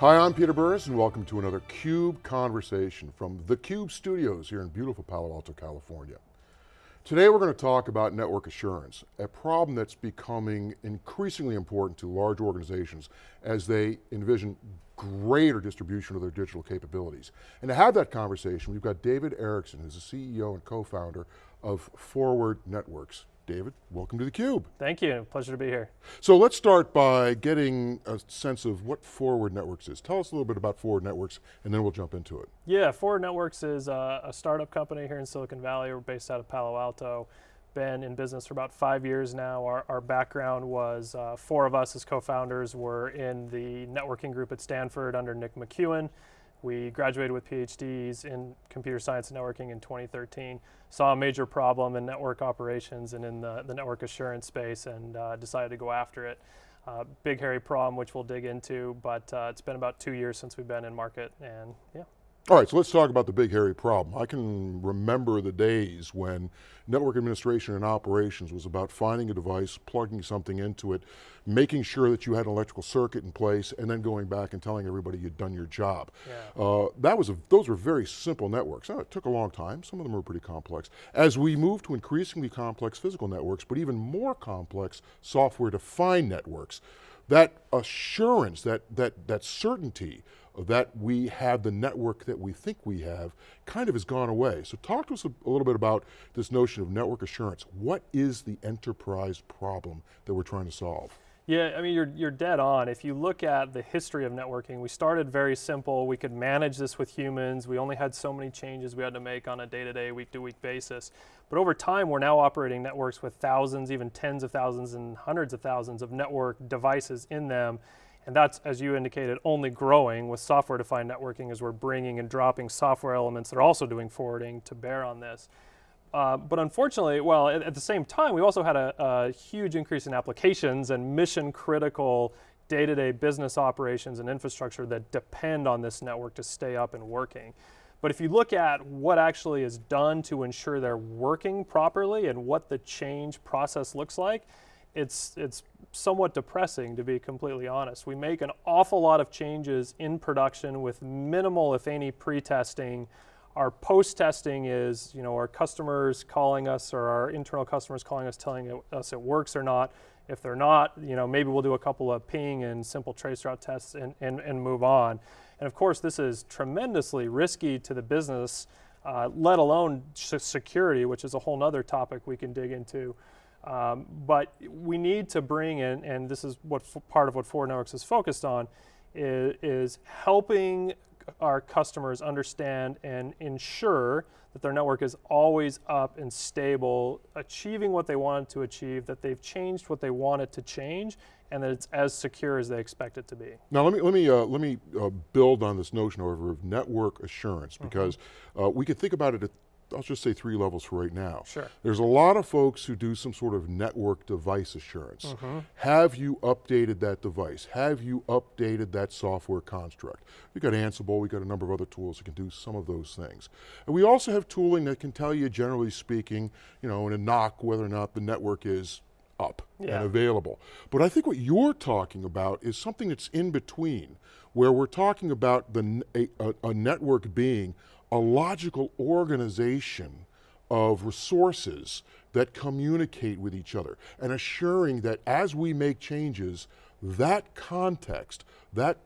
Hi, I'm Peter Burris and welcome to another CUBE Conversation from the CUBE studios here in beautiful Palo Alto, California. Today we're going to talk about network assurance, a problem that's becoming increasingly important to large organizations as they envision greater distribution of their digital capabilities. And to have that conversation, we've got David Erickson, who's the CEO and co-founder of Forward Networks. David, welcome to theCUBE. Thank you, pleasure to be here. So let's start by getting a sense of what Forward Networks is. Tell us a little bit about Forward Networks and then we'll jump into it. Yeah, Forward Networks is a, a startup company here in Silicon Valley. We're based out of Palo Alto. Been in business for about five years now. Our, our background was uh, four of us as co-founders were in the networking group at Stanford under Nick McKeown. We graduated with PhDs in computer science and networking in 2013. Saw a major problem in network operations and in the, the network assurance space and uh, decided to go after it. Uh, big hairy problem which we'll dig into, but uh, it's been about two years since we've been in market and yeah. All right, so let's talk about the big hairy problem. I can remember the days when network administration and operations was about finding a device, plugging something into it, making sure that you had an electrical circuit in place, and then going back and telling everybody you'd done your job. Yeah. Uh, that was a, those were very simple networks. Now, it took a long time, some of them were pretty complex. As we move to increasingly complex physical networks, but even more complex software-defined networks, that assurance, that, that, that certainty that we have the network that we think we have kind of has gone away. So talk to us a, a, little bit about this notion of network assurance. What is the enterprise problem that we're trying to solve? Yeah, I mean, you're, you're dead on. If you look at the history of networking, we started very simple. We could manage this with humans. We only had so many changes we had to make on a day-to-day, week-to-week basis. But over time, we're now operating networks with thousands, even tens of thousands and hundreds of thousands of network devices in them. And that's, as you indicated, only growing with software-defined networking as we're bringing and dropping software elements that are also doing forwarding to bear on this. Uh, but unfortunately, well, at, at, the same time, we also had a, a huge increase in applications and mission critical day-to-day -day business operations and infrastructure that depend on this network to stay up and working. But if you look at what actually is done to ensure they're working properly and what the change process looks like, it's, it's somewhat depressing to be completely honest. We make an awful lot of changes in production with minimal, if any, pre-testing our post-testing is, you know, our customers calling us or our internal customers calling us, telling us it works or not. If they're not, you know, maybe we'll do a couple of ping and simple traceroute tests and, and, and move on. And of course, this is tremendously risky to the business, uh, let alone security, which is a whole nother topic we can dig into. Um, but we need to bring in, and this is what part of what Forward Networks is focused on, is, is helping our customers understand and ensure that their network is always up and stable, achieving what they wanted to achieve, that they've changed what they wanted to change, and that it's as secure as they expect it to be. Now let me, let me, uh, let me uh, build on this notion, however, of network assurance, mm-hmm. because mm -hmm. uh, we could think about it I'll just say three levels for right now. Sure. There's a lot of folks who do some sort of network device assurance. Mm -hmm. Have you updated that device? Have you updated that software construct? We've got Ansible, we've got a number of other tools that can do some of those things. And we also have tooling that can tell you, generally speaking, you know, in a NOC whether or not the network is up yeah. and available. But I think what you're talking about is something that's in between, where we're talking about the, a, a, a network being a logical organization of resources that communicate with each other and assuring that as we make changes, that context, that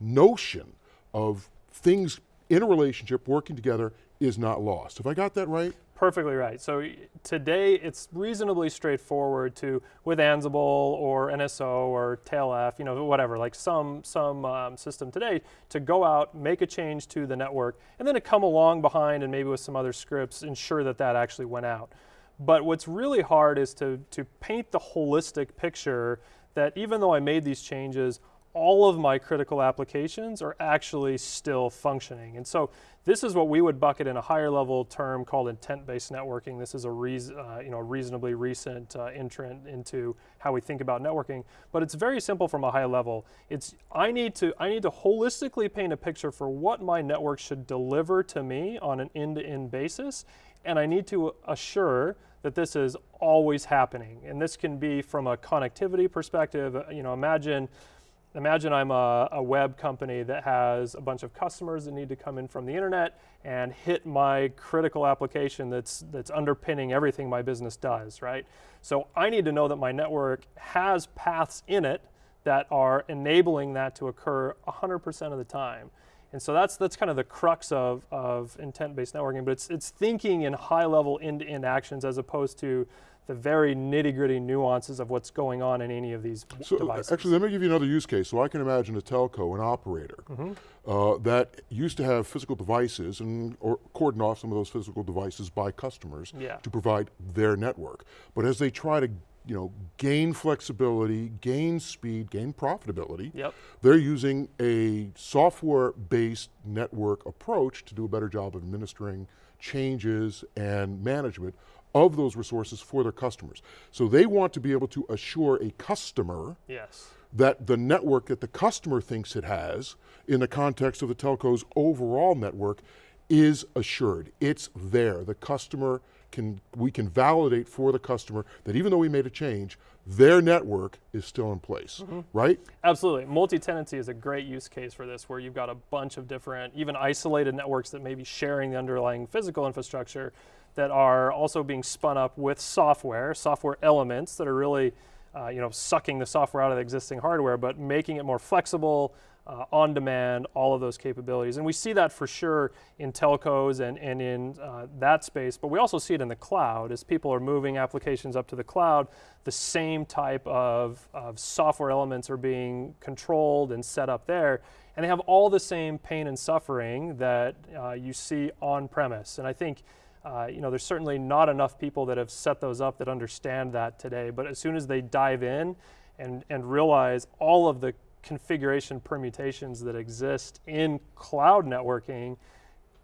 notion of things in a relationship working together is not lost. Have I got that right? Perfectly right. So today it's reasonably straightforward to, with Ansible or NSO or TailF, you know, whatever, like some, some um, system today, to go out, make a change to the network, and then to come along behind and maybe with some other scripts, ensure that that actually went out. But what's really hard is to, to paint the holistic picture that even though I made these changes, all of my critical applications are actually still functioning. And so this is what we would bucket in a higher level term called intent-based networking. This is a uh, you know, reasonably recent uh, entrant into how we think about networking, but it's very simple from a high level. It's, I need, to, I need to holistically paint a picture for what my network should deliver to me on an end-to-end -end basis, and I need to assure that this is always happening. And this can be from a connectivity perspective, you know, imagine imagine I'm a, a, web company that has a bunch of customers that need to come in from the internet and hit my critical application that's, that's underpinning everything my business does, right? So I need to know that my network has paths in it that are enabling that to occur 100% of the time. And so that's, that's kind of the crux of, of intent-based networking, but it's, it's thinking in high-level end-to-end actions as opposed to the very nitty gritty nuances of what's going on in any of these so uh, devices. Actually, let me give you another use case. So I can imagine a telco, an operator, mm -hmm. uh, that used to have physical devices and or cordon off some of those physical devices by customers yeah. to provide their network. But as they try to you know, gain flexibility, gain speed, gain profitability. Yep. They're using a software-based network approach to do a better job of administering changes and management of those resources for their customers. So they want to be able to assure a customer yes. that the network that the customer thinks it has in the context of the telco's overall network is assured. It's there. The customer can, we can validate for the customer that even though we made a change, their network is still in place, mm -hmm. right? Absolutely. Multi-tenancy is a great use case for this where you've got a bunch of different, even isolated networks that may be sharing the underlying physical infrastructure that are also being spun up with software, software elements that are really uh, you know, sucking the software out of the existing hardware, but making it more flexible, uh, on demand, all of those capabilities. And we see that for sure in telcos and, and in uh, that space, but we also see it in the cloud as people are moving applications up to the cloud, the same type of, of software elements are being controlled and set up there. And they have all the same pain and suffering that uh, you see on premise. And I think uh, you know, there's certainly not enough people that have set those up that understand that today, but as soon as they dive in and, and realize all of the configuration permutations that exist in cloud networking,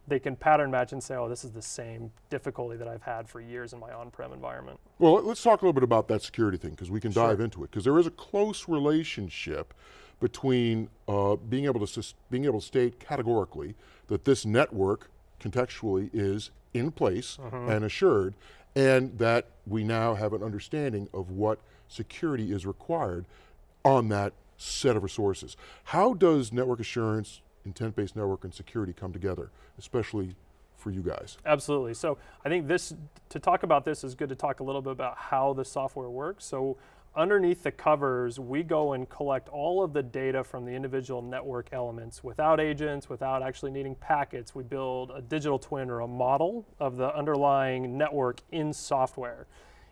they can pattern match and say, oh, this is the same difficulty that I've had for years in my on-prem environment. Well, let's talk a little bit about that security thing, because we can sure. dive into it, because there is a close relationship between uh, being, able to being able to state categorically that this network contextually is in place mm -hmm. and assured, and that we now have an understanding of what security is required on that set of resources. How does network assurance, intent-based network and security come together, especially for you guys? Absolutely, so I think this, to talk about this is good to talk a little bit about how the software works. So underneath the covers, we go and collect all of the data from the individual network elements without agents, without actually needing packets. We build a digital twin or a model of the underlying network in software.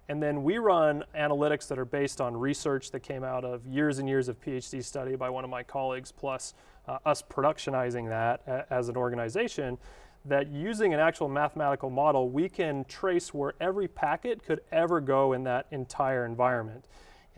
And then we run analytics that are based on research that came out of years and years of PhD study by one of my colleagues, plus uh, us productionizing that as an organization, that using an actual mathematical model, we can trace where every packet could ever go in that entire environment.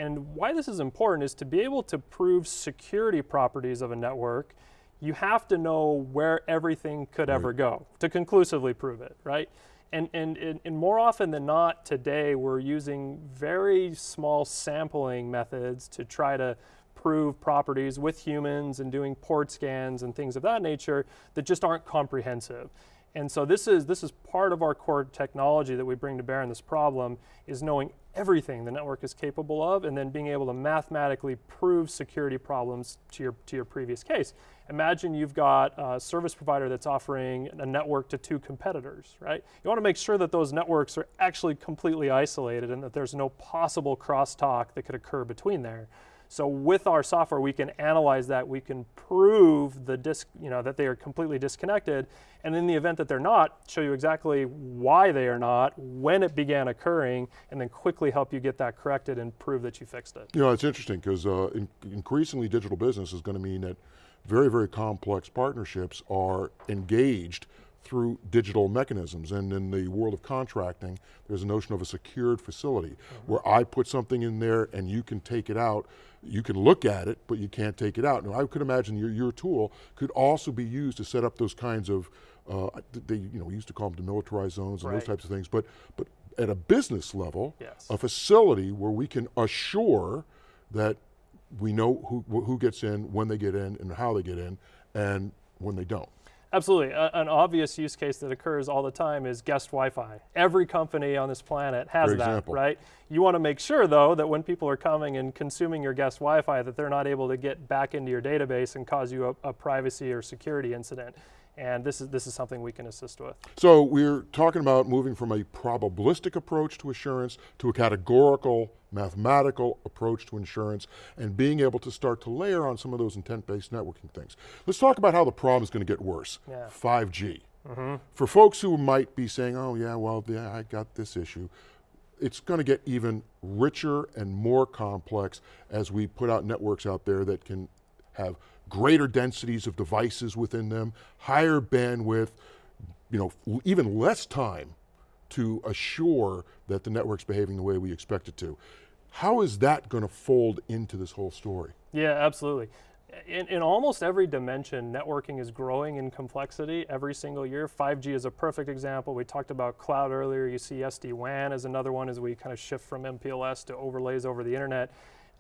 And why this is important is to be able to prove security properties of a network, you have to know where everything could right. ever go to conclusively prove it, right? And, and, and, more often than not today, we're using very small sampling methods to try to prove properties with humans and doing port scans and things of that nature that just aren't comprehensive. And so this is, this is part of our core technology that we bring to bear in this problem is knowing everything the network is capable of and then being able to mathematically prove security problems to your, to your previous case. Imagine you've got a service provider that's offering a network to two competitors, right? You want to make sure that those networks are actually completely isolated and that there's no possible crosstalk that could occur between there. So with our software, we can analyze that. We can prove the disc, you know, that they are completely disconnected. And in the event that they're not, show you exactly why they are not, when it began occurring, and then quickly help you get that corrected and prove that you fixed it. You know, it's interesting because uh, in increasingly digital business is going to mean that very, very complex partnerships are engaged through digital mechanisms. And in the world of contracting, there's a notion of a secured facility mm -hmm. where I put something in there and you can take it out. You can look at it, but you can't take it out. Now I could imagine your, your tool could also be used to set up those kinds of, uh, they, you know, we used to call them demilitarized zones and right. those types of things, but, but at a business level, yes. a facility where we can assure that we know who, who gets in, when they get in, and how they get in, and when they don't. Absolutely. A, an obvious use case that occurs all the time is guest Wi-Fi. Every company on this planet has that, right? You want to make sure though that when people are coming and consuming your guest Wi-Fi that they're not able to get back into your database and cause you a, a privacy or security incident. And this is, this is something we can assist with. So we're talking about moving from a probabilistic approach to assurance to a categorical, mathematical approach to insurance and being able to start to layer on some of those intent-based networking things. Let's talk about how the problem is going to get worse. Yeah. 5G. Mm-hmm. For folks who might be saying, oh yeah, well, yeah, I got this issue, it's going to get even richer and more complex as we put out networks out there that can have greater densities of devices within them, higher bandwidth, you know, even less time to assure that the network's behaving the way we expect it to. How is that going to fold into this whole story? Yeah, absolutely. In, in almost every dimension, networking is growing in complexity every single year. 5G is a perfect example. We talked about cloud earlier. You see SD-WAN as another one as we kind of shift from MPLS to overlays over the internet.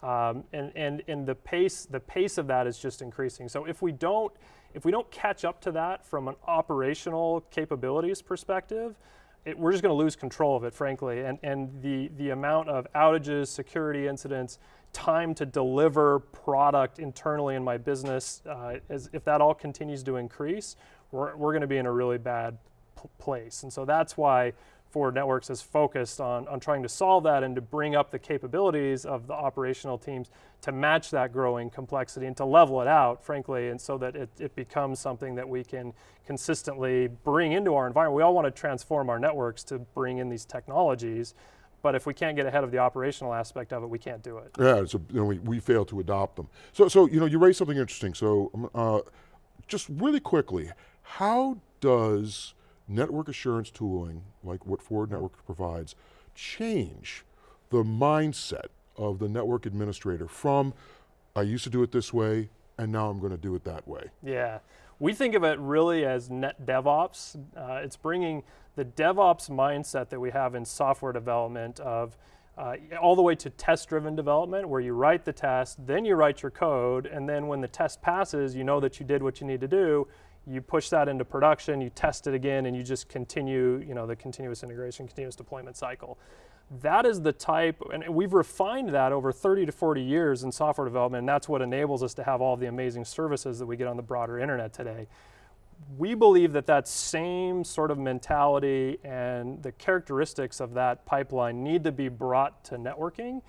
Um, and, and, and the pace, the pace of that is just increasing. So if we don't, if we don't catch up to that from an operational capabilities perspective, it, we're just going to lose control of it, frankly. And, and the, the amount of outages, security incidents, time to deliver product internally in my business, uh, as, if that all continues to increase, we're, we're going to be in a really bad place. And so that's why Forward Networks is focused on, on trying to solve that and to bring up the capabilities of the operational teams to match that growing complexity and to level it out, frankly, and so that it, it becomes something that we can consistently bring into our environment. We all want to transform our networks to bring in these technologies, but if we can't get ahead of the operational aspect of it, we can't do it. Yeah, so you know, we, we fail to adopt them. So, so you know, you raised something interesting. So, um, uh, just really quickly, how does network assurance tooling, like what Forward Network provides, change the mindset of the network administrator from, I used to do it this way, and now I'm going to do it that way? Yeah, we think of it really as net DevOps. Uh, it's bringing the DevOps mindset that we have in software development of uh, all the way to test-driven development, where you write the test, then you write your code, and then when the test passes, you know that you did what you need to do. You push that into production, you test it again, and you just continue, you know, the continuous integration, continuous deployment cycle. That is the type, and we've refined that over 30 to 40 years in software development, and that's what enables us to have all the amazing services that we get on the broader internet today. We believe that that same sort of mentality and the characteristics of that pipeline need to be brought to networking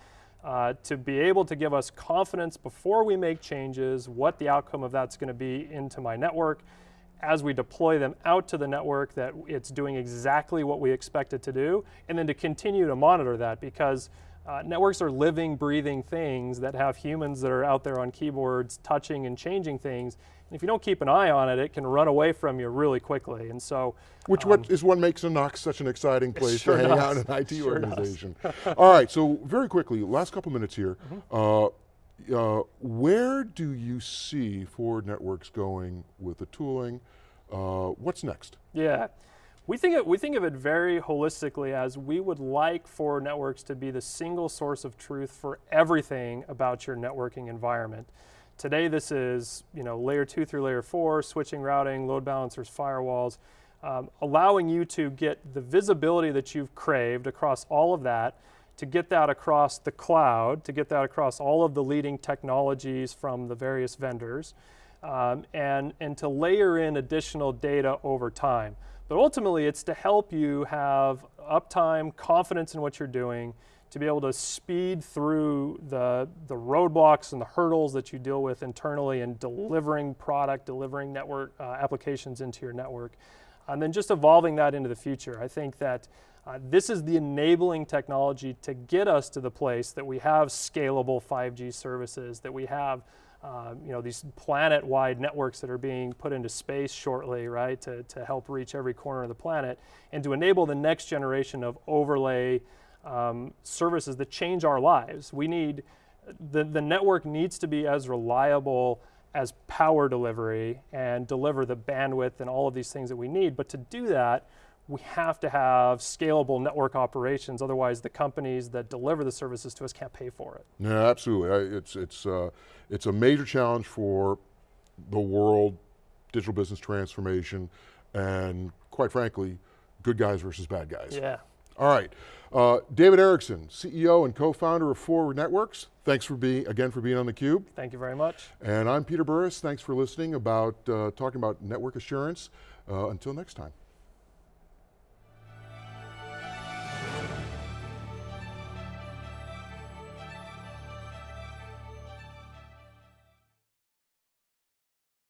uh, to be able to give us confidence before we make changes, what the outcome of that's going to be into my network, as we deploy them out to the network that it's doing exactly what we expect it to do, and then to continue to monitor that because uh, networks are living, breathing things that have humans that are out there on keyboards touching and changing things. And if you don't keep an eye on it, it can run away from you really quickly. And so, Which what is what makes a NOCs such an exciting place sure to hang does. out in an IT Sure organization. All right, so very quickly, last couple minutes here. Mm-hmm. Uh, uh, where do you see Forward Networks going with the tooling? Uh, what's next? Yeah. We think, it, we think of it very holistically as we would like for networks to be the single source of truth for everything about your networking environment. Today this is you know, layer two through layer four, switching, routing, load balancers, firewalls, um, allowing you to get the visibility that you've craved across all of that, to get that across the cloud, to get that across all of the leading technologies from the various vendors, um, and, and to layer in additional data over time. But ultimately, it's to help you have uptime, confidence in what you're doing, to be able to speed through the, the roadblocks and the hurdles that you deal with internally in delivering product, delivering network uh, applications into your network, and then just evolving that into the future. I think that uh, this is the enabling technology to get us to the place that we have scalable 5G services, that we have um, you know, these planet-wide networks that are being put into space shortly, right, to, to help reach every corner of the planet, and to enable the next generation of overlay um, services that change our lives. We need, the, the network needs to be as reliable as power delivery and deliver the bandwidth and all of these things that we need, but to do that, we have to have scalable network operations, otherwise the companies that deliver the services to us can't pay for it. Yeah, absolutely. I, it's, it's, uh, it's a major challenge for the world digital business transformation, and quite frankly, good guys versus bad guys. Yeah. All right, uh, David Erickson, CEO and co-founder of Forward Networks. Thanks for being, again for being on theCUBE. Thank you very much. And I'm Peter Burris, thanks for listening about, uh, talking about network assurance. Uh, until next time.